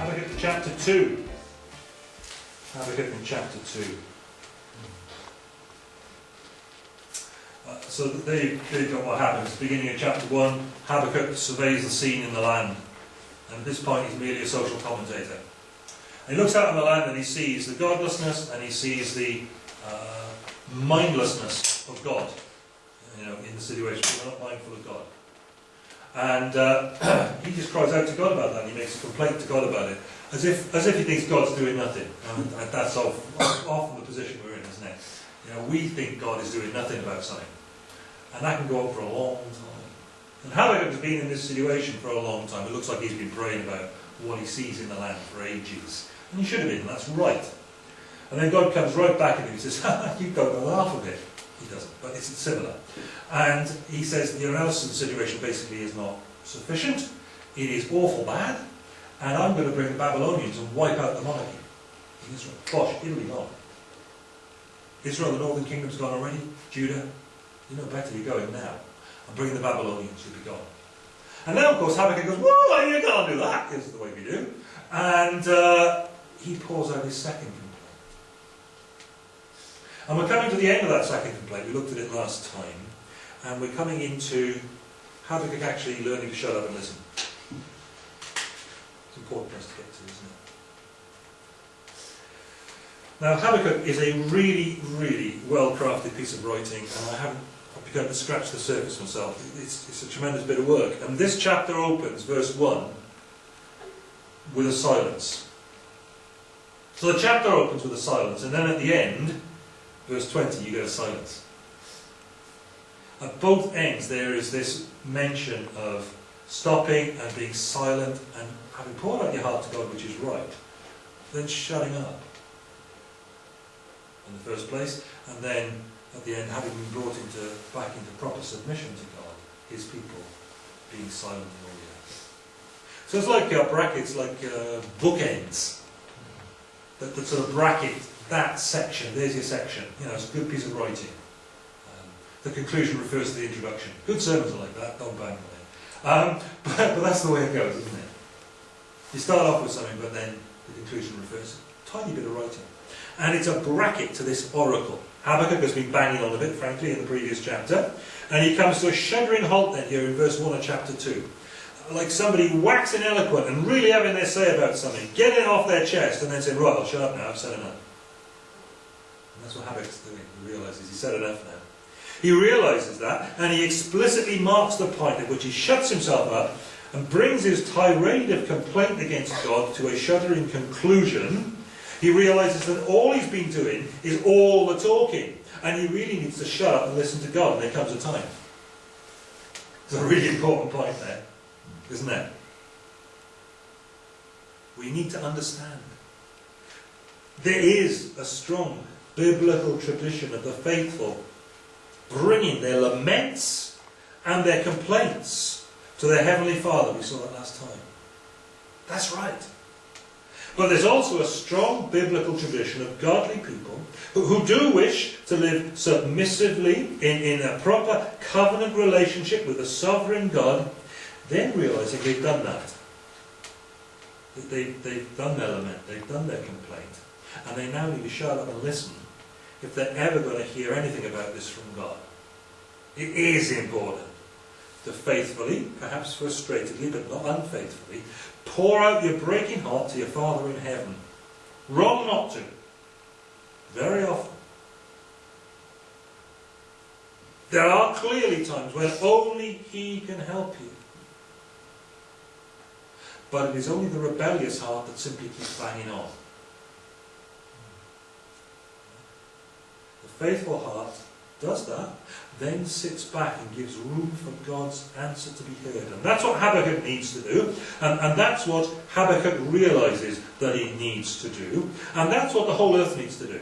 Habakkuk chapter 2. Habakkuk in chapter 2. Uh, so you've got what happens. Beginning of chapter 1, Habakkuk surveys the scene in the land. And at this point, he's merely a social commentator. And he looks out on the land and he sees the godlessness and he sees the uh, mindlessness of God you know, in the situation. We're not mindful of God. And uh, he just cries out to God about that. And He makes a complaint to God about it, as if as if he thinks God's doing nothing. And, that's often the position we're in, isn't it? You know, we think God is doing nothing about something, and that can go on for a long time. And Habakkuk has been in this situation for a long time. It looks like he's been praying about what he sees in the land for ages, and he should have been. That's right. And then God comes right back at him and says, "You've got half of it." He doesn't, but it's similar. And he says the analysis situation basically is not sufficient. It is awful bad, and I'm going to bring the Babylonians and wipe out the monarchy in Israel. Bosh, Italy gone. Israel, the northern kingdom's gone already. Judah, you know better, you're going now. I'm bringing the Babylonians, you'll be gone. And now, of course, Habakkuk goes, Whoa, you can't do that. Is the way we do. And uh, he pours out his second. And we're coming to the end of that second complaint. We looked at it last time and we're coming into Habakkuk actually learning to shut up and listen. It's important for us to get to, isn't it? Now, Habakkuk is a really, really well-crafted piece of writing, and I haven't begun to scratch the surface myself. It's, it's a tremendous bit of work. And this chapter opens, verse 1, with a silence. So the chapter opens with a silence, and then at the end, verse 20, you get a silence. At both ends, there is this mention of stopping and being silent and having poured out your heart to God, which is right, then shutting up in the first place, and then at the end, having been brought into back into proper submission to God, His people being silent in all the. So it's like uh, brackets, like uh, bookends that, that sort of bracket that section. There's your section. You know, it's a good piece of writing. The conclusion refers to the introduction. Good sermons are like that, don't bang them um, but, but, that's the way it goes, isn't it? You start off with something, but then the conclusion refers to a tiny bit of writing. And it's a bracket to this oracle. Habakkuk has been banging on a bit, frankly, in the previous chapter. And he comes to a shuddering halt then here in verse 1 of chapter 2. Like somebody waxing eloquent and really having their say about something, getting it off their chest, and then saying, right, I'll shut up now, I've said enough. That's what Habakkuk's doing. He realises he's said enough now. He realizes that, and he explicitly marks the point at which he shuts himself up and brings his tirade of complaint against God to a shuddering conclusion. He realizes that all he's been doing is all the talking, and he really needs to shut up and listen to God, and there comes a time. It's a really important point there, isn't it? We need to understand. There is a strong biblical tradition of the faithful bringing their laments and their complaints to their Heavenly Father. We saw that last time. That's right. But there's also a strong biblical tradition of godly people who, who do wish to live submissively in, in a proper covenant relationship with the sovereign God, then realizing they've done that. They, they've done their lament, they've done their complaint, and they now need to shut up and listen if they're ever going to hear anything about this from God. It is important to faithfully, perhaps frustratedly, but not unfaithfully, pour out your breaking heart to your Father in heaven. Wrong not to. Very often. There are clearly times when only He can help you. But it is only the rebellious heart that simply keeps banging on. Faithful heart does that, then sits back and gives room for God's answer to be heard. And that's what Habakkuk needs to do, and, and that's what Habakkuk realizes that he needs to do, and that's what the whole earth needs to do.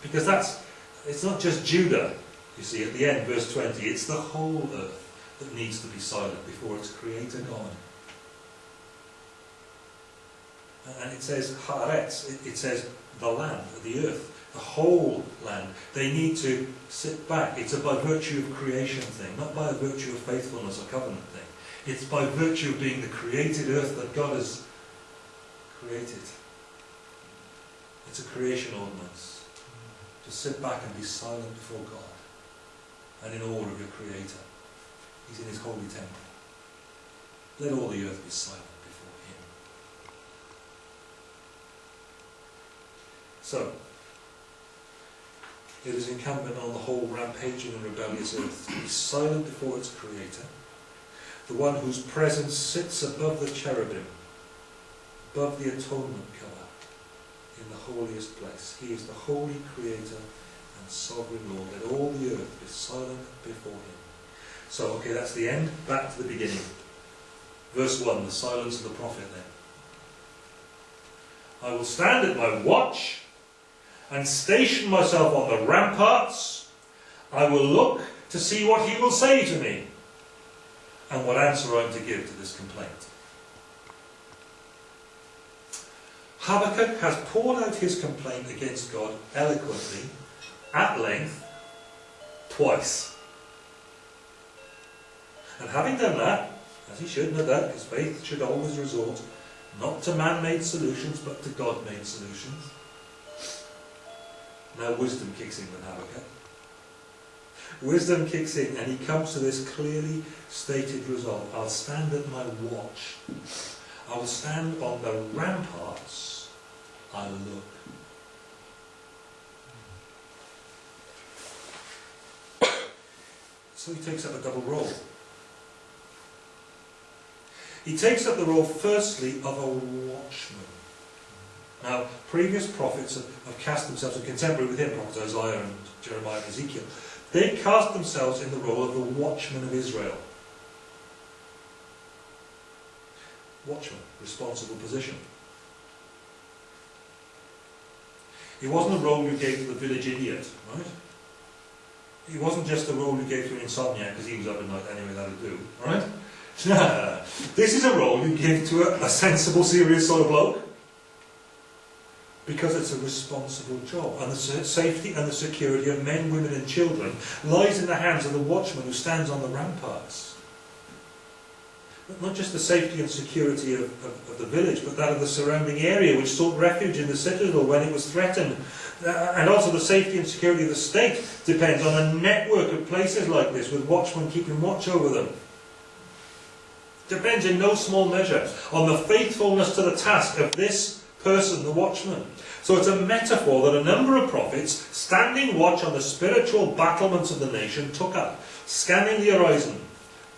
Because that's, it's not just Judah, you see, at the end, verse 20, it's the whole earth that needs to be silent before its creator God. And it says Haaretz, it, it says the land, the earth the whole land. They need to sit back. It's a by virtue of creation thing, not by a virtue of faithfulness or covenant thing. It's by virtue of being the created earth that God has created. It's a creation ordinance. To sit back and be silent before God and in awe of your Creator. He's in His holy temple. Let all the earth be silent before Him. So, it is incumbent on the whole rampaging and rebellious earth to be silent before its Creator, the one whose presence sits above the cherubim, above the atonement cover, in the holiest place. He is the holy Creator and sovereign Lord. Let all the earth be silent before Him. So, okay, that's the end. Back to the beginning. Verse 1, the silence of the prophet then. I will stand at my watch and station myself on the ramparts. I will look to see what he will say to me and what answer I'm to give to this complaint. Habakkuk has poured out his complaint against God eloquently, at length, twice. And having done that, as he should, no doubt, because faith should always resort not to man-made solutions, but to God-made solutions. Now wisdom kicks in with Habakkuk. Eh? Wisdom kicks in and he comes to this clearly stated resolve. I'll stand at my watch. I will stand on the ramparts. I'll look. So he takes up a double role. He takes up the role firstly of a watchman. Now, previous prophets have, have cast themselves, and contemporary with him, prophets Isaiah and Jeremiah and Ezekiel, they cast themselves in the role of the watchman of Israel. Watchman, responsible position. It wasn't a role you gave to the village idiot, right? It wasn't just a role you gave to an insomniac because he was up at night anyway, that'll do, right? this is a role you give to a, a sensible, serious sort of bloke because it's a responsible job. And the safety and the security of men, women and children lies in the hands of the watchman who stands on the ramparts. Not just the safety and security of, of, of, the village, but that of the surrounding area, which sought refuge in the citadel when it was threatened. Uh, and also the safety and security of the state depends on a network of places like this, with watchmen keeping watch over them. Depends in no small measure on the faithfulness to the task of this person, the watchman. So it's a metaphor that a number of prophets, standing watch on the spiritual battlements of the nation, took up, scanning the horizon,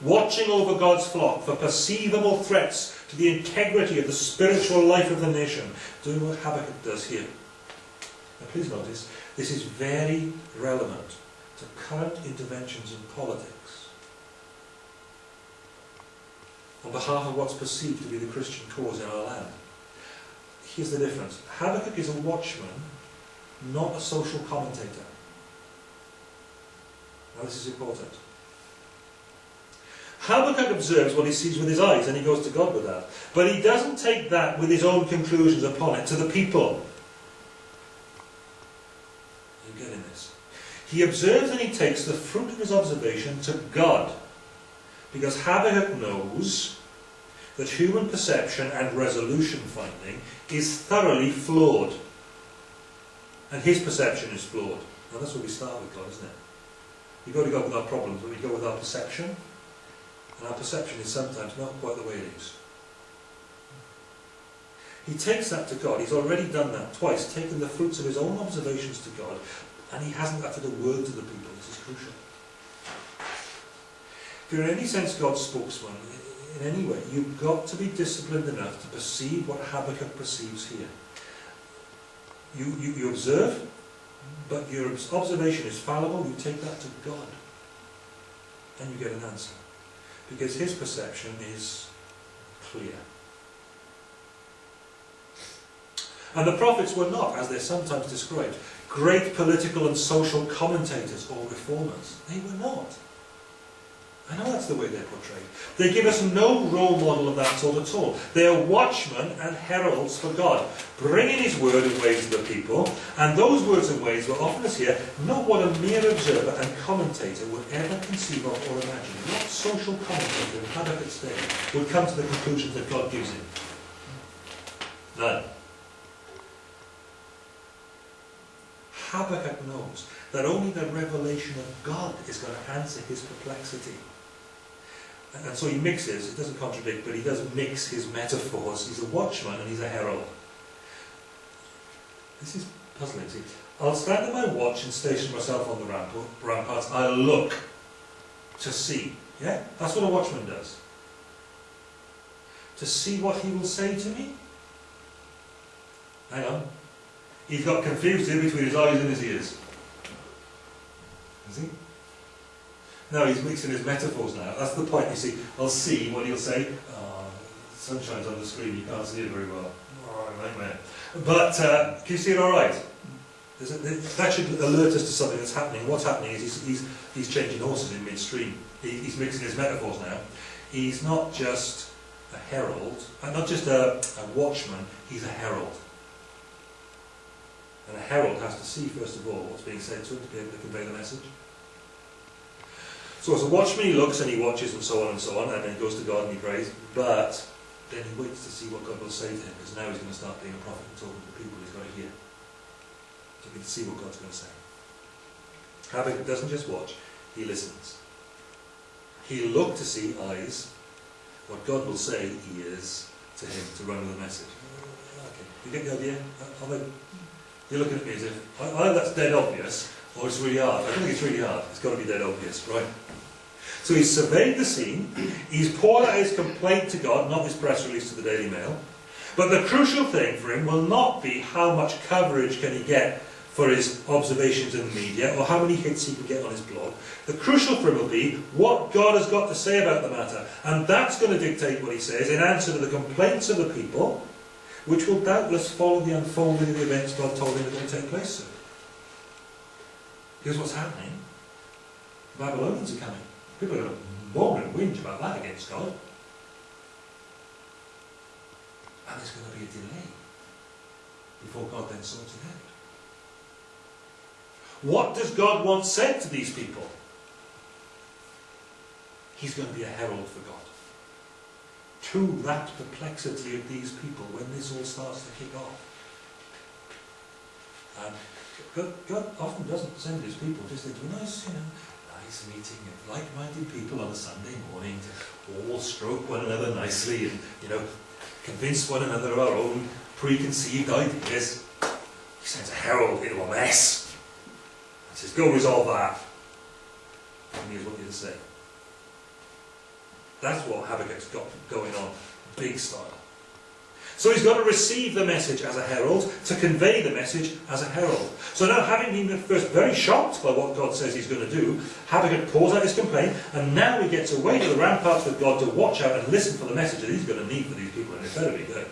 watching over God's flock for perceivable threats to the integrity of the spiritual life of the nation, doing what Habakkuk does here. Now please notice, this is very relevant to current interventions in politics on behalf of what's perceived to be the Christian cause in our land. Here's the difference. Habakkuk is a watchman, not a social commentator. Now this is important. Habakkuk observes what he sees with his eyes and he goes to God with that. But he doesn't take that with his own conclusions upon it to the people. You getting this? He observes and he takes the fruit of his observation to God. Because Habakkuk knows that human perception and resolution finding is thoroughly flawed. And his perception is flawed. Now that's what we start with God, isn't it? We go to God with our problems, but we go with our perception. And our perception is sometimes not quite the way it is. He takes that to God. He's already done that twice, taken the fruits of his own observations to God, and he hasn't uttered a word to the people. This is crucial. If you're in any sense God's spokesman, in any way, you've got to be disciplined enough to perceive what Habakkuk perceives here. You, you, you observe, but your observation is fallible, you take that to God, and you get an answer. Because his perception is clear. And the prophets were not, as they're sometimes described, great political and social commentators or reformers. They were not. I know that's the way they're portrayed. They give us no role model of that sort at all. They are watchmen and heralds for God, bringing His word and ways to the people, and those words and ways were often as here not what a mere observer and commentator would ever conceive of or imagine. What social commentator in Habakkuk's day would come to the conclusions that God gives him. None. Habakkuk knows that only the revelation of God is going to answer his perplexity. And so he mixes, it doesn't contradict, but he does mix his metaphors. He's a watchman and he's a herald. This is puzzling. See, I'll stand at my watch and station myself on the ramparts. I'll look to see. Yeah? That's what a watchman does. To see what he will say to me. Hang on. He's got confused here between his eyes and his ears. Is he? No, he's mixing his metaphors now. That's the point, you see. I'll see what he'll say. Oh, sunshine's on the screen, you can't see it very well. Oh, nightmare. But, uh, can you see it all right? That should alert us to something that's happening. What's happening is he's, he's, he's changing horses in midstream. He, he's mixing his metaphors now. He's not just a herald, and not just a, a watchman, he's a herald. And a herald has to see, first of all, what's being said to him to be able to convey the message. So as a watchman, he looks and he watches and so on and so on, and then he goes to God and he prays, but then he waits to see what God will say to him, because now he's going to start being a prophet and talking to the people he's got to hear. So we can see what God's going to say. Habakkuk doesn't just watch, he listens. He'll look to see eyes, what God will say he is to him to run with the message. Okay, you get the idea? You're looking at me as if, that's dead obvious, or it's really hard. I think it's really hard. It's got to be dead obvious, right? So he's surveyed the scene, he's poured out his complaint to God, not his press release to the Daily Mail. But the crucial thing for him will not be how much coverage can he get for his observations in the media, or how many hits he can get on his blog. The crucial for him will be what God has got to say about the matter. And that's going to dictate what he says in answer to the complaints of the people, which will doubtless follow the unfolding of the events God told him are going to take place soon. Here's what's happening. The Babylonians are coming. People are going to and whinge about that against God. And there's going to be a delay before God then sorts it out. What does God want said to these people? He's going to be a herald for God. To that perplexity of these people when this all starts to kick off. And God, God often doesn't send his people just into a nice, you know, nice meeting of like-minded people on a Sunday morning to all stroke one another nicely and, you know, convince one another of our own preconceived ideas. He sends a herald into a mess. He says, go resolve that. And here's what you say. That's what Habakkuk's got going on, big style. So he's got to receive the message as a herald, to convey the message as a herald. So now, having been at first very shocked by what God says he's going to do, Habakkuk pours out his complaint, and now he gets away to the ramparts with God to watch out and listen for the message that he's going to need for these people, and it better to be good.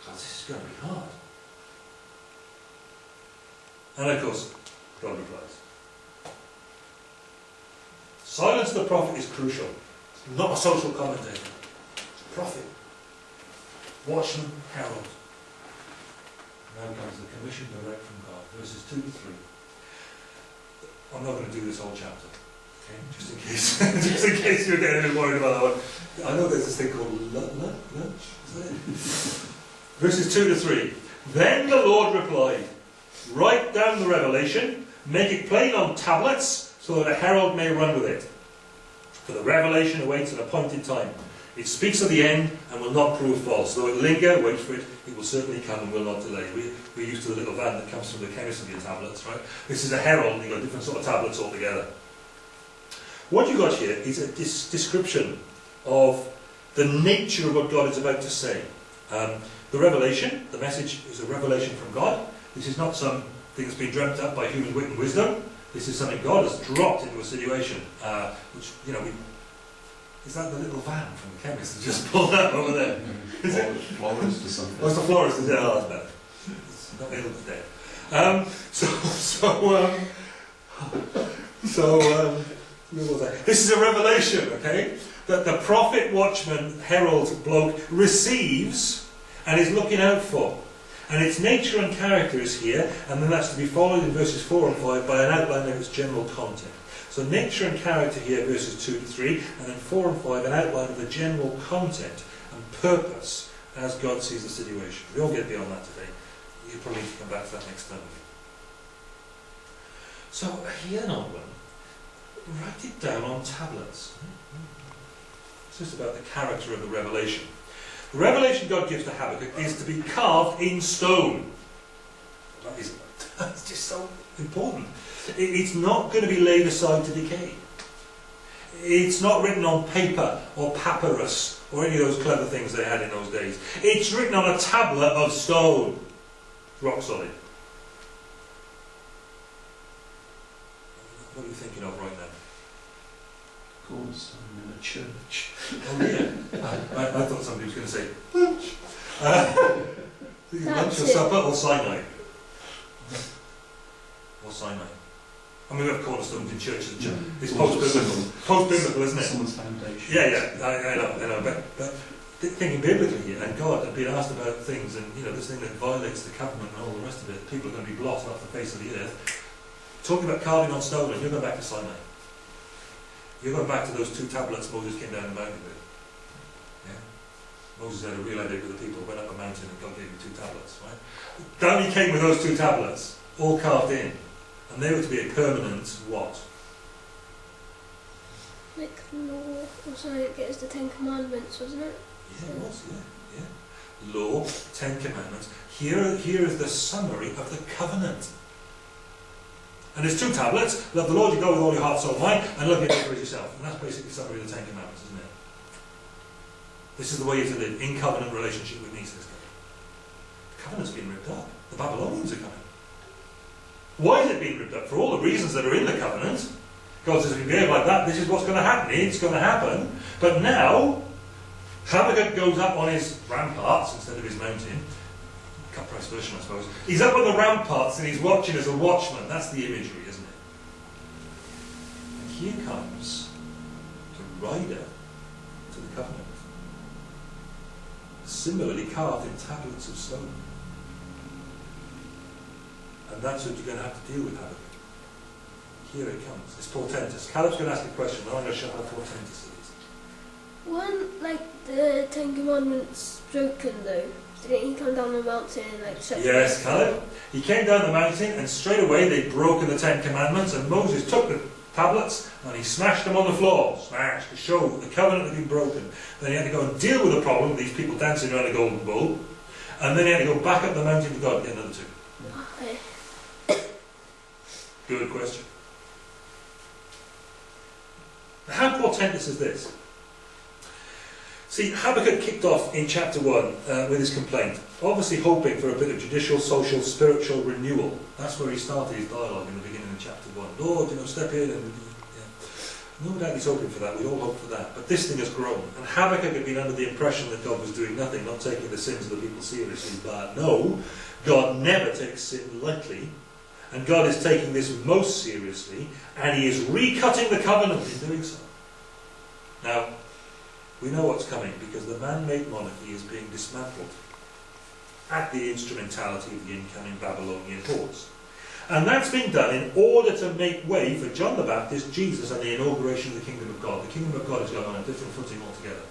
Because this is going to be hard. And of course, God replies. Silence of the prophet is crucial. It's Not a social commentator. It's a Prophet. Watchman, herald. Now comes the commission direct from God, verses 2 to 3. I'm not going to do this whole chapter, okay? Just in case, just in case you're getting a bit worried about that one. I know there's this thing called lunch, Verses 2 to 3. Then the Lord replied, Write down the revelation, make it plain on tablets, so that a herald may run with it. For the revelation awaits an appointed time. It speaks of the end and will not prove false. Though it linger, wait for it, it will certainly come and will not delay. We, we're used to the little van that comes from the chemist of your tablets, right? This is a herald, you've got different sort of tablets altogether. What you've got here is a description of the nature of what God is about to say. Um, the revelation, the message is a revelation from God. This is not something that's been dreamt up by human wit and wisdom. This is something God has dropped into a situation, uh, which, you know, we is that the little van from the chemist that just pulled up over there? Is it? Florist or something. Oh, it's the florist, is it? Oh, that's better. It's not ill today. Um, so, so, um, so, um, this is a revelation, okay? That the prophet, watchman, herald, bloke receives and is looking out for. And its nature and character is here, and then that's to be followed in verses 4 and 5 by an outline of its general content. So nature and character here, verses 2 to 3, and then 4 and 5, an outline of the general content and purpose as God sees the situation. We all get beyond that today. You'll probably need to come back to that next time. So here, Nodwin, write it down on tablets. It's just about the character of the revelation. The revelation God gives to Habakkuk is to be carved in stone. That is that's just so important. It's not going to be laid aside to decay. It's not written on paper or papyrus or any of those clever things they had in those days. It's written on a tablet of stone. Rock solid. What are you thinking of right now? Cornerstone in a church. Oh yeah. I, I thought somebody was going to say lunch. Uh, lunch or supper or Sinai? Or Sinai. I mean, we have cornerstones in churches. and church. Mm. It's post-biblical. Post-biblical, isn't it? Someone's foundation. Yeah, yeah, I, I know, I know, but, but thinking biblically here, and God had been asked about things, and you know, this thing that violates the covenant and all the rest of it, people are going to be blotted off the face of the earth. Talking about carving on stone, and you're going back to Sinai. You're going back to those two tablets Moses came down the mountain with. Yeah? Moses had a real headache with the people, went up a mountain, and God gave him two tablets, right? Down he came with those two tablets, all carved in, and they were to be a permanent what? Like law or something. It was the Ten Commandments, wasn't it? Yeah, it was, yeah, yeah. Law, Ten Commandments. Here, here is the summary of the covenant. And there's two tablets. Love the Lord your God with all your heart, soul, mind, and love your neighbour as yourself. And that's basically the summary of the Ten Commandments, isn't it? This is the way you're to live in covenant relationship with me, says God. The covenant's been ripped up. The Babylonians are coming. Why is it being ripped up? For all the reasons that are in the covenant. God says, if you behave like that, this is what's going to happen. It's going to happen. But now, Habakkuk goes up on his ramparts instead of his mountain. Cut price version, I suppose. He's up on the ramparts and he's watching as a watchman. That's the imagery, isn't it? And here comes the rider to the covenant. Similarly carved in tablets of stone. And that's what you're going to have to deal with, Habakkuk. Here it comes. It's portentous. Caleb's going to ask a question, and I'm going to show how portentous it is. Weren't like the Ten Commandments broken though? Didn't he come down the mountain and like Yes, Caleb. He came down the mountain and straight away they'd broken the Ten Commandments and Moses took the tablets and he smashed them on the floor. Smashed to show that the covenant had been broken. Then he had to go and deal with the problem of these people dancing around a golden bull. And then he had to go back up the mountain to God and get another two. Good question. How portentous is this? See, Habakkuk kicked off in chapter 1 uh, with his complaint, obviously hoping for a bit of judicial, social, spiritual renewal. That's where he started his dialogue in the beginning of chapter 1. Lord, you know, step in and... No doubt he's hoping for that, we all hope for that. But this thing has grown. And Habakkuk had been under the impression that God was doing nothing, not taking the sins of the people seriously. But no, God never takes sin lightly. And God is taking this most seriously, and He is recutting the covenant in doing so. Now, we know what's coming because the man-made monarchy is being dismantled at the instrumentality of the incoming Babylonian hordes. And that's been done in order to make way for John the Baptist, Jesus, and the inauguration of the kingdom of God. The kingdom of God is going on a different footing altogether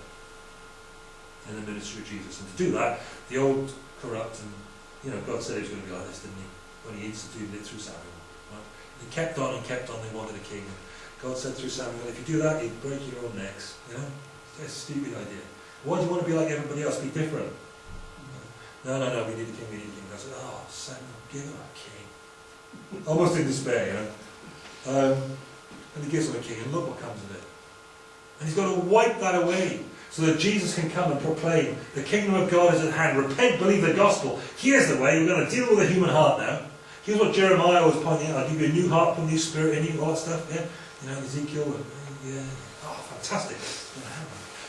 in the ministry of Jesus. And to do that, the old corrupt and, you know, God said he was going to be like this, didn't he? When he instituted it through Samuel. Right? He kept on and kept on, they wanted a king. God said through Samuel, if you do that, you'd break your own necks. You know? It's a stupid idea. Why do you want to be like everybody else? Be different. No, no, no, we need a king, we need a king. I said, oh, Samuel, give him a king. Almost in despair, you know. Um, and he gives him a king, and look what comes of it. And he's got to wipe that away so that Jesus can come and proclaim the kingdom of God is at hand. Repent, believe the gospel. Here's the way. We're going to deal with the human heart now. Here's what Jeremiah was pointing out. I'll give you a new heart, a new spirit you, all that stuff. Yeah, you know, Ezekiel. Uh, yeah, oh, fantastic.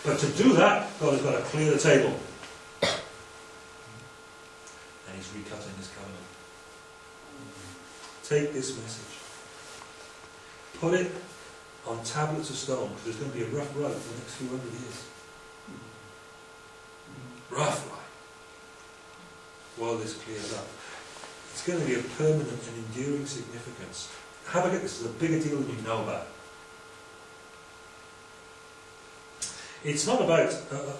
But to do that, God has got to clear the table. And He's recutting His covenant. Take this message. Put it on tablets of stone, because there's going to be a rough road for the next few hundred years. Rough ride. While this clears up. It's going to be of permanent and enduring significance. Habakkuk, this is a bigger deal than you know about. It's not about, uh,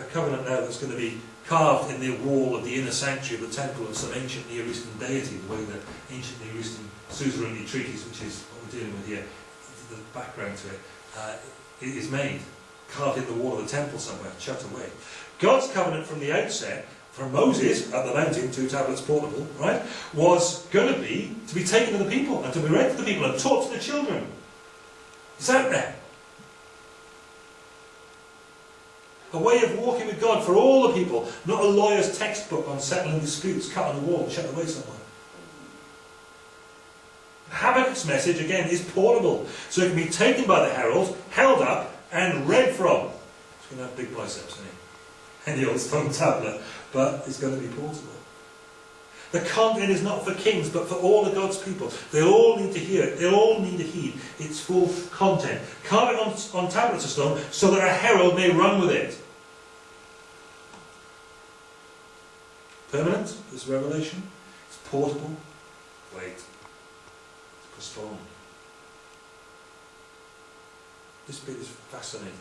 a covenant now that's going to be carved in the wall of the inner sanctuary of the temple of some ancient Near Eastern deity, the way that ancient Near Eastern suzerainty treaties, which is what we're dealing with here, the background to it, uh, is made, carved in the wall of the temple somewhere, shut away. God's covenant from the outset, from Moses at the mountain, two tablets portable, right, was going to be to be taken to the people and to be read to the people and taught to the children. It's out there. A way of walking with God for all the people, not a lawyer's textbook on settling disputes cut on the wall shut away somewhere. Habakkuk's message, again, is portable, so it can be taken by the herald, held up, and read from. It's going to have big biceps, isn't it? And the old stone tablet, but it's going to be portable. The content is not for kings, but for all of God's people. They all need to hear it. They all need to heed its full content. Carve it on, on tablets of stone so that a herald may run with it. Permanent, this revelation. It's portable. Wait. It's postponed. This bit is fascinating.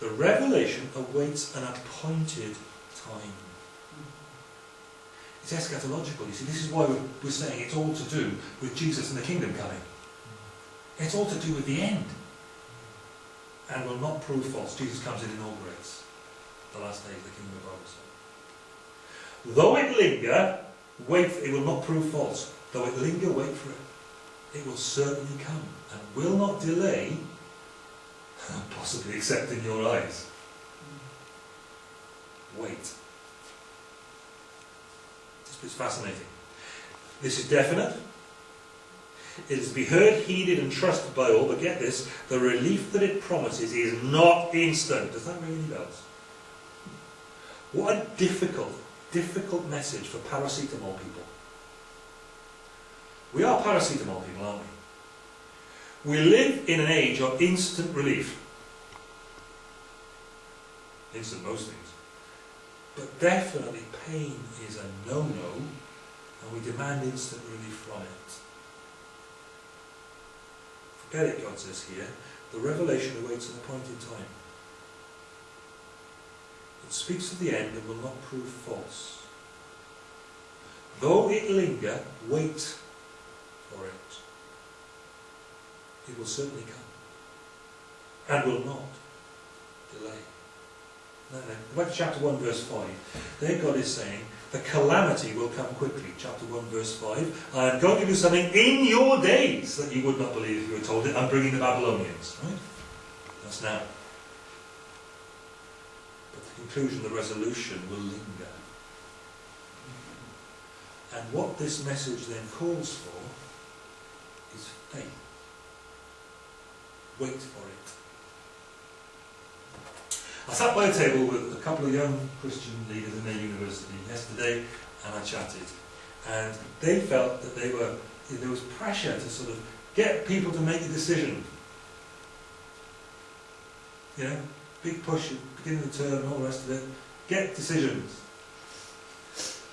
The revelation awaits an appointed time. It's eschatological, you see. This is why we're, saying it's all to do with Jesus and the kingdom coming. It's all to do with the end. And will not prove false. Jesus comes and inaugurates the last days of the kingdom of God. Though it linger, wait for it will not prove false. Though it linger, wait for it. It will certainly come and will not delay, possibly except in your eyes. Wait. It's fascinating. This is definite. It is to be heard, heeded, and trusted by all, but get this, the relief that it promises is not instant. Does that ring any bells? What a difficult, difficult message for paracetamol people. We are paracetamol people, aren't we? We live in an age of instant relief. Instant most things. But definitely pain is a no-no, and we demand instant relief from it. Forget it, God says here. The revelation awaits an appointed time. It speaks of the end and will not prove false. Though it linger, wait for it. It will certainly come, and will not delay. No. Back to chapter 1, verse 5. There God is saying, the calamity will come quickly. Chapter 1, verse 5. I am going to do something in your days that you would not believe if you were told it. I'm bringing the Babylonians. Right? That's now. But the conclusion, the resolution will linger. And what this message then calls for is faith. Wait for it. I sat by a table with a couple of young Christian leaders in their university yesterday and I chatted. And they felt that they were, there was pressure to sort of get people to make a decision. You know, big push at the beginning of the term and all the rest of it. Get decisions.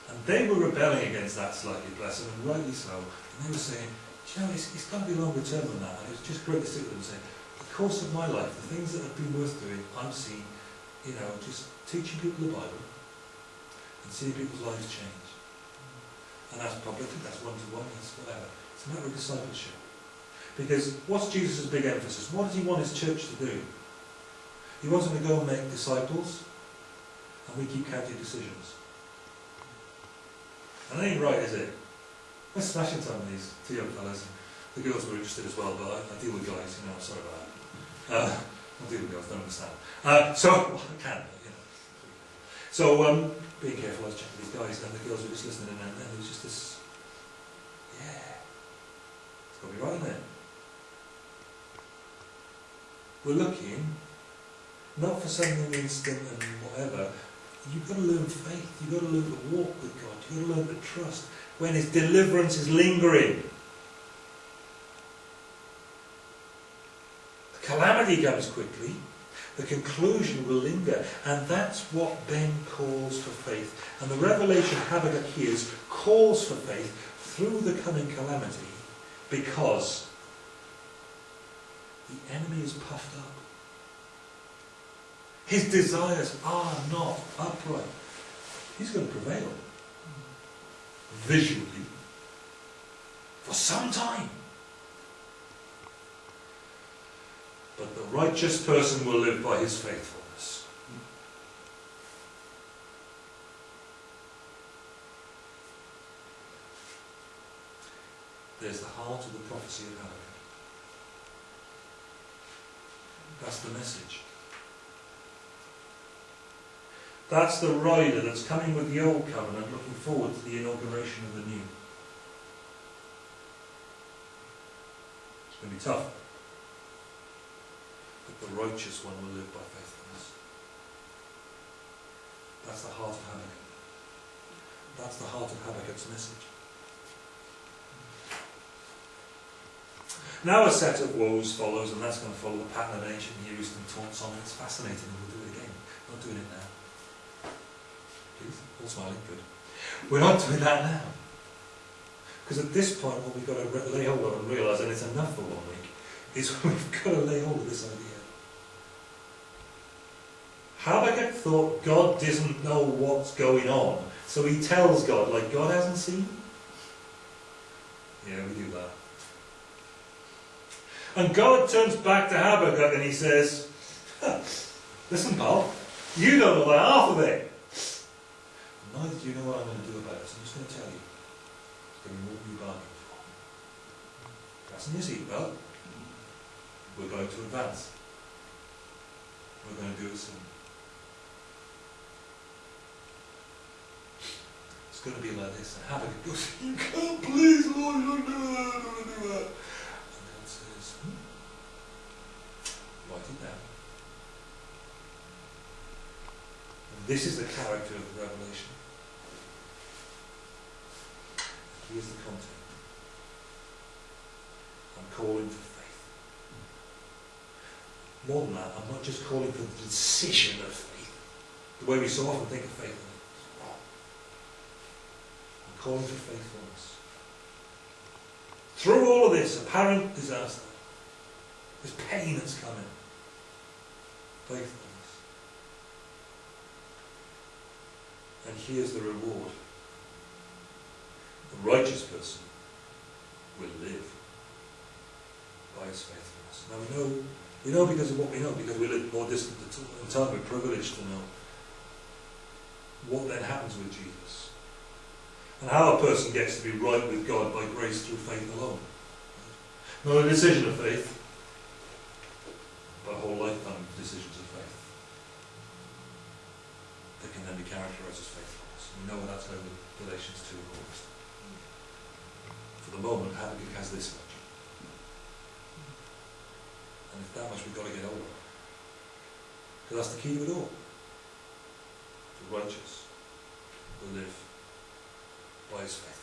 And they were rebelling against that slightly, bless them, and rightly so. And they were saying, you know, it's, it's got to be longer term than that. And it was just great to sit with them and say, the course of my life, the things that have been worth doing, I've seen you know, just teaching people the Bible and seeing people's lives change. And that's public, that's one-to-one, that's whatever. It's a matter of discipleship. Because what's Jesus' big emphasis? What does he want his church to do? He wants them to go and make disciples, and we keep counting decisions. And that ain't right, is it? Let's smash into some of these two young fellas. The girls were interested as well, but I, I deal with guys, you know, I'm sorry about that. Uh, I deal with girls, don't understand. Uh, so, well, I can, but, you know. So, um, being careful, I was checking these guys, and the girls were just listening, and, and there was just this, yeah, it's got to be right in there. We're looking, not for something instant and whatever, you've got to learn faith, you've got to learn to walk with God, you've got to learn to trust when His deliverance is lingering. Calamity comes quickly, the conclusion will linger. And that's what Ben calls for faith. And the revelation Habakkuk hears calls for faith through the coming calamity because the enemy is puffed up. his desires are not upright, he's going to prevail. Visually. For some time. But the righteous person will live by his faithfulness. There's the heart of the prophecy of Habakkuk. That's the message. That's the rider that's coming with the old covenant, looking forward to the inauguration of the new. It's going to be tough. But the righteous one will live by faithfulness. That's the heart of Habakkuk. That's the heart of Habakkuk's message. Now a set of woes follows, and that's going to follow the pattern of ancient Near Eastern taunts on. It's fascinating, and we'll do it again. We're not doing it now. Please, all smiling, good. We're not doing that now. Because at this point, what we've got to lay hold of and realise, and it's enough for one week, is we've got to lay hold of this idea. Habakkuk thought God doesn't know what's going on, so he tells God, like God hasn't seen. Yeah, we do that. And God turns back to Habakkuk and he says, Listen, pal, you don't know half of it. Neither do you know what I'm going to do about it, so I'm just going to tell you. It's going to be than you bargained for. Fasten your seatbelt. We're going to advance. We're going to do it soon. Going to be like this. And Habakkuk goes, You can't please, Lord, don't do that, don't do that. And God says, hmm? Write it down. And this is the character of the revelation. Here's the content. I'm calling for faith. More than that, I'm not just calling for the decision of faith. The way we so often think of faith. Calling faithfulness. Through all of this apparent disaster, this pain that's coming, faithfulness. And here's the reward. The righteous person will live by his faithfulness. Now we know, we know because of what we know, because we live more distant in time, we're privileged to know what then happens with Jesus. And how a person gets to be right with God by grace through faith alone. Not a decision of faith, but a whole lifetime of decisions of faith that can then be characterized as faithfulness. We know that's with Galatians 2 and August. For the moment, Habakkuk has this much. And it's that much we've got to get of. Because that's the key to it all. The righteous will live faith.